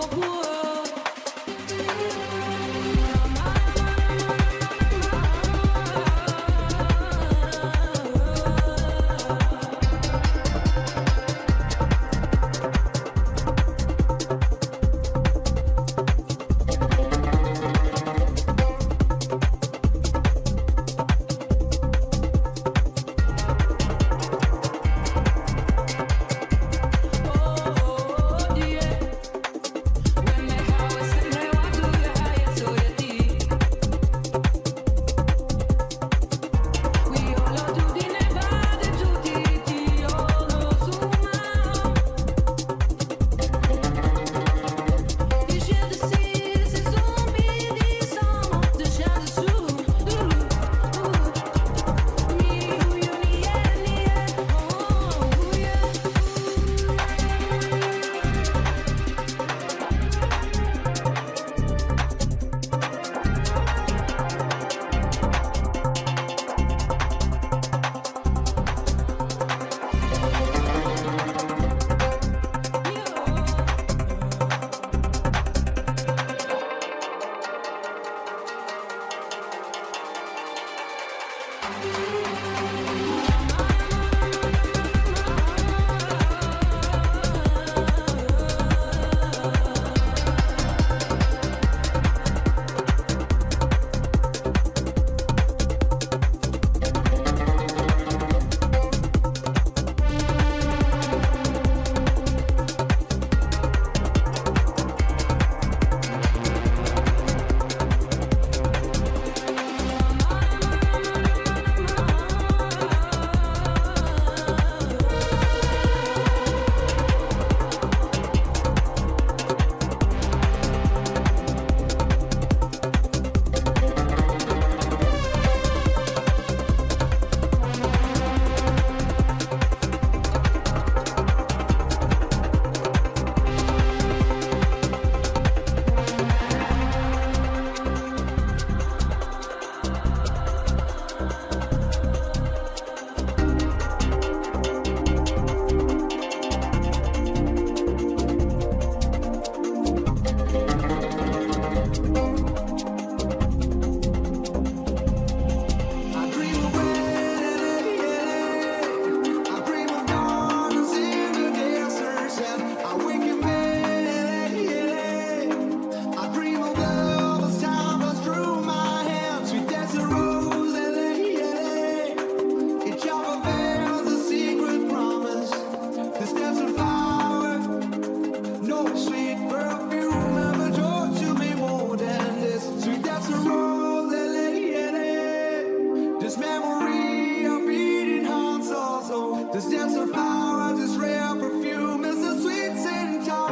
This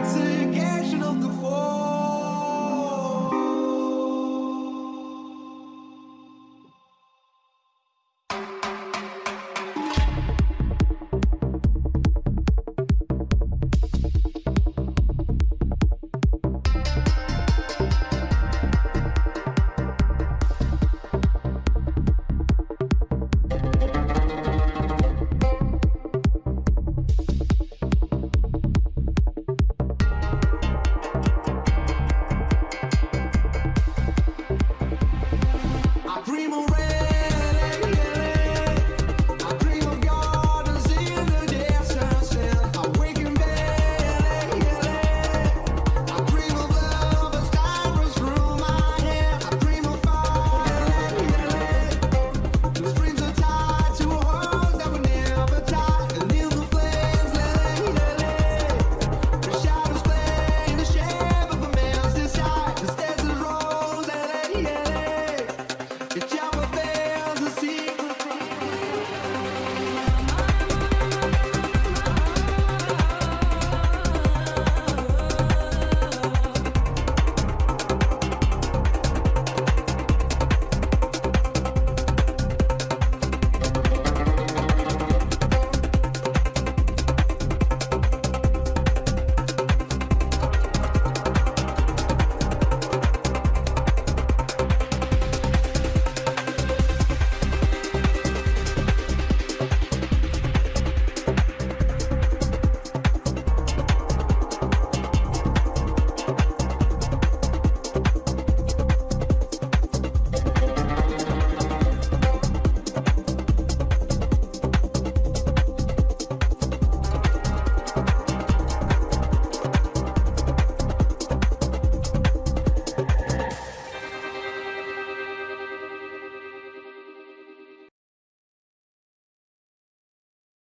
want to